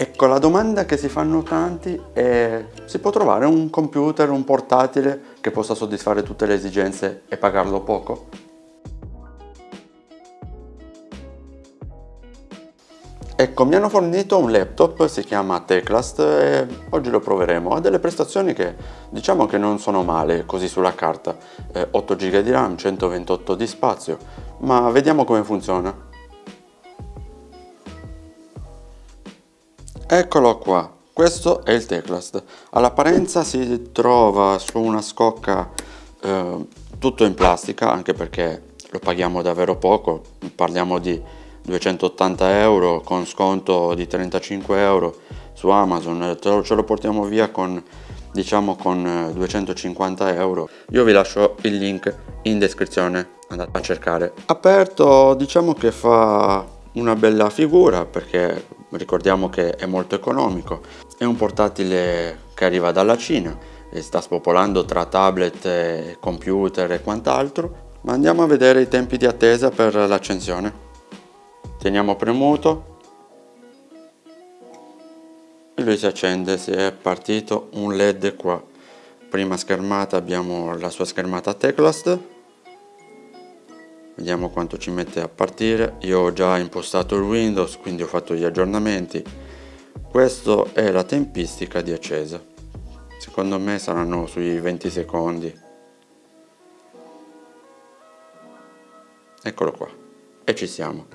Ecco, la domanda che si fanno tanti è si può trovare un computer, un portatile che possa soddisfare tutte le esigenze e pagarlo poco? Ecco, mi hanno fornito un laptop, si chiama Teclast e oggi lo proveremo. Ha delle prestazioni che diciamo che non sono male così sulla carta. Eh, 8 GB di RAM, 128 di spazio, ma vediamo come funziona. Eccolo qua, questo è il Teclast. All'apparenza si trova su una scocca eh, tutto in plastica, anche perché lo paghiamo davvero poco, parliamo di 280 euro con sconto di 35 euro su Amazon, ce lo portiamo via con diciamo con 250 euro. Io vi lascio il link in descrizione, andate a cercare. Aperto diciamo che fa una bella figura perché ricordiamo che è molto economico. È un portatile che arriva dalla Cina e sta spopolando tra tablet, computer e quant'altro. Ma andiamo a vedere i tempi di attesa per l'accensione teniamo premuto e lui si accende si è partito un led qua prima schermata abbiamo la sua schermata Teclast vediamo quanto ci mette a partire. Io ho già impostato il Windows quindi ho fatto gli aggiornamenti. Questa è la tempistica di accesa secondo me saranno sui 20 secondi. Eccolo qua. E ci siamo.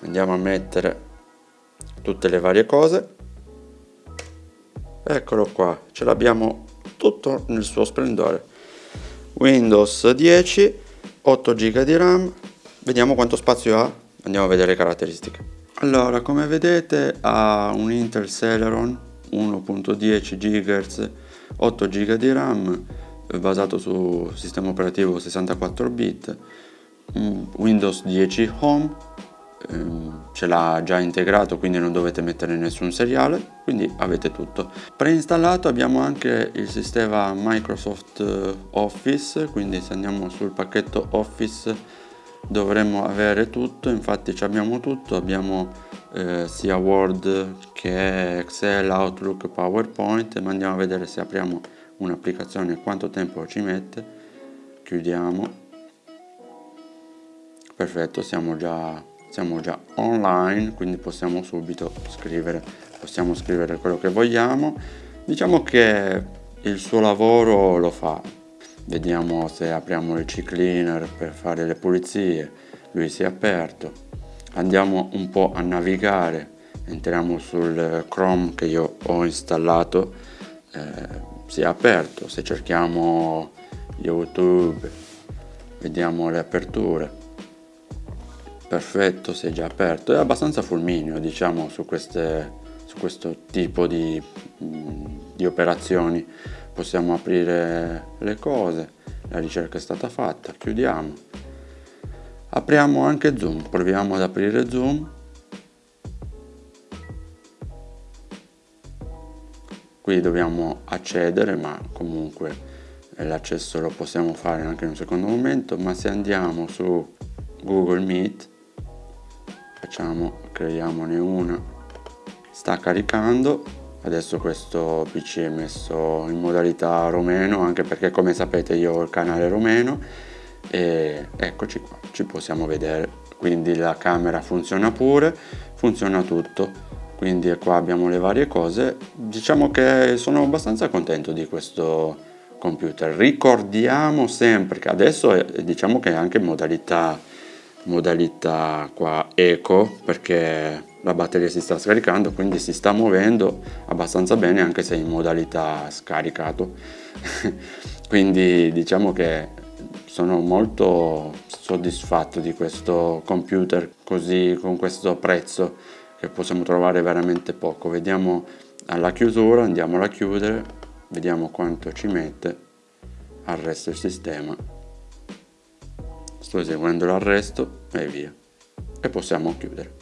Andiamo a mettere tutte le varie cose. Eccolo qua. Ce l'abbiamo tutto nel suo splendore. Windows 10 8 giga di ram. Vediamo quanto spazio ha. Andiamo a vedere le caratteristiche. Allora come vedete ha un intel celeron 1.10 GHz 8 giga di ram basato su sistema operativo 64 bit windows 10 home ce l'ha già integrato quindi non dovete mettere nessun seriale quindi avete tutto. Preinstallato abbiamo anche il sistema Microsoft eh, Office quindi se andiamo sul pacchetto Office dovremmo avere tutto infatti abbiamo tutto abbiamo eh, sia Word che Excel, Outlook, PowerPoint ma andiamo a vedere se apriamo un'applicazione quanto tempo ci mette. Chiudiamo. Perfetto siamo già siamo già online quindi possiamo subito scrivere possiamo scrivere quello che vogliamo. Diciamo che il suo lavoro lo fa. Vediamo se apriamo il cleaner per fare le pulizie. Lui si è aperto. Andiamo un po' a navigare. Entriamo sul chrome che io ho installato. Eh, si è aperto. Se cerchiamo youtube vediamo le aperture perfetto è già aperto. È abbastanza fulmineo diciamo su, queste, su questo tipo di, mm, di operazioni. Possiamo aprire le cose la ricerca è stata fatta chiudiamo. Apriamo anche zoom proviamo ad aprire zoom. Qui dobbiamo accedere ma comunque l'accesso lo possiamo fare anche in un secondo momento ma se andiamo su Google Meet facciamo creiamone una. Sta caricando. Adesso questo pc è messo in modalità romeno anche perché come sapete io ho il canale romeno. E eccoci qua ci possiamo vedere. Quindi la camera funziona pure funziona tutto. Quindi qua abbiamo le varie cose. Diciamo che sono abbastanza contento di questo computer. Ricordiamo sempre che adesso è, diciamo che è anche in modalità modalità qua eco perché la batteria si sta scaricando quindi si sta muovendo abbastanza bene anche se in modalità scaricato. Quindi diciamo che sono molto soddisfatto di questo computer così con questo prezzo che possiamo trovare veramente poco. Vediamo alla chiusura andiamo a chiudere vediamo quanto ci mette al resto il sistema sto eseguendo l'arresto e via. E possiamo chiudere.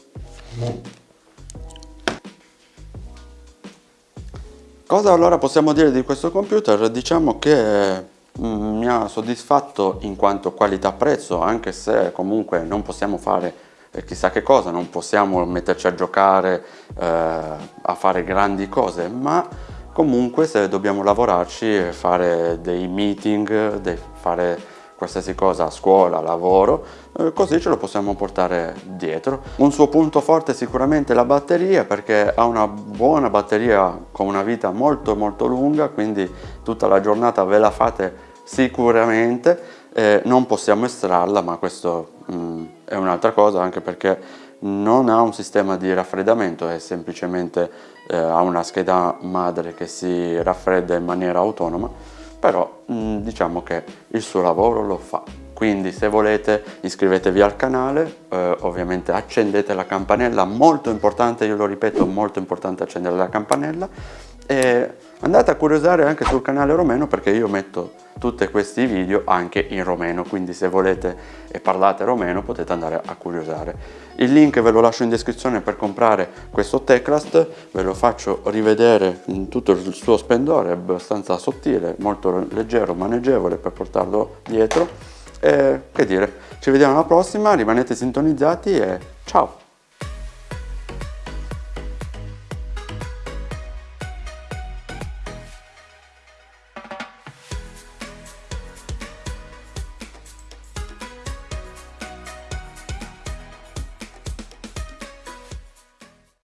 Cosa allora possiamo dire di questo computer? Diciamo che mm, mi ha soddisfatto in quanto qualità prezzo anche se comunque non possiamo fare chissà che cosa, non possiamo metterci a giocare, eh, a fare grandi cose, ma comunque se dobbiamo lavorarci fare dei meeting, fare qualsiasi cosa scuola, lavoro, eh, così ce lo possiamo portare dietro. Un suo punto forte è sicuramente la batteria perché ha una buona batteria con una vita molto molto lunga, quindi tutta la giornata ve la fate sicuramente. Eh, non possiamo estrarla, ma questo mh, mm, è un'altra cosa anche perché non ha un sistema di raffreddamento, è semplicemente eh, ha una scheda madre che si raffredda in maniera autonoma però mh, mm, diciamo che il suo lavoro lo fa. Quindi se volete iscrivetevi al canale, eh, ovviamente accendete la campanella, molto importante, io lo ripeto, molto importante accendere la campanella e andate a curiosare anche sul canale romeno perché io metto tutti questi video anche in romeno. Quindi se volete e parlate romeno potete andare a curiosare. Il link ve lo lascio in descrizione per comprare questo Teclast. Ve lo faccio rivedere in tutto il suo splendore è abbastanza sottile molto leggero maneggevole per portarlo dietro. E che dire ci vediamo alla prossima rimanete sintonizzati e ciao